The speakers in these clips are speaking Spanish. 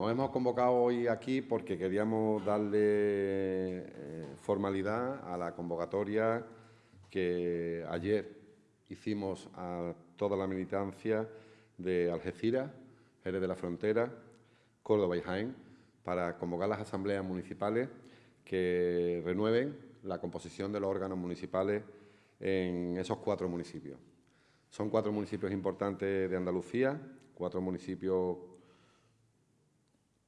Nos hemos convocado hoy aquí porque queríamos darle eh, formalidad a la convocatoria que ayer hicimos a toda la militancia de Algeciras, Jerez de la Frontera, Córdoba y Jaén, para convocar las asambleas municipales que renueven la composición de los órganos municipales en esos cuatro municipios. Son cuatro municipios importantes de Andalucía, cuatro municipios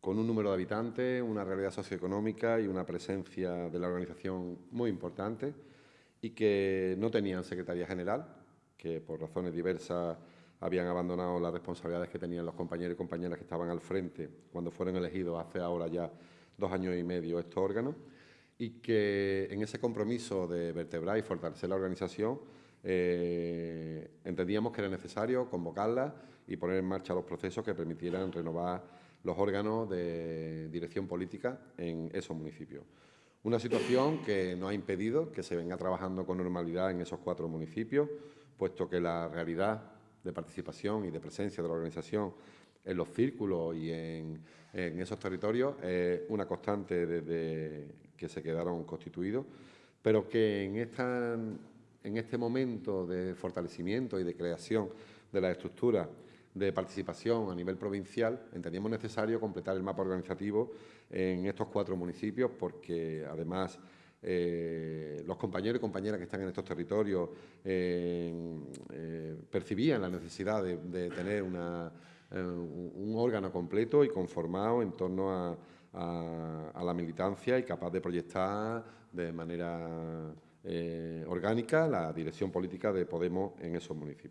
con un número de habitantes, una realidad socioeconómica y una presencia de la organización muy importante y que no tenían secretaría general, que por razones diversas habían abandonado las responsabilidades que tenían los compañeros y compañeras que estaban al frente cuando fueron elegidos hace ahora ya dos años y medio estos órganos y que en ese compromiso de vertebrar y fortalecer la organización eh, entendíamos que era necesario convocarla y poner en marcha los procesos que permitieran renovar los órganos de dirección política en esos municipios. Una situación que no ha impedido que se venga trabajando con normalidad en esos cuatro municipios, puesto que la realidad de participación y de presencia de la organización en los círculos y en, esos territorios es una constante desde que se quedaron constituidos, pero que en, esta, en este momento de fortalecimiento y de creación de la estructura de participación a nivel provincial, entendíamos necesario completar el mapa organizativo en estos cuatro municipios porque además eh, los compañeros y compañeras que están en estos territorios eh, percibían la necesidad de, tener eh, un órgano completo y conformado en torno a la militancia y capaz de proyectar de manera orgánica la dirección política de Podemos en esos municipios.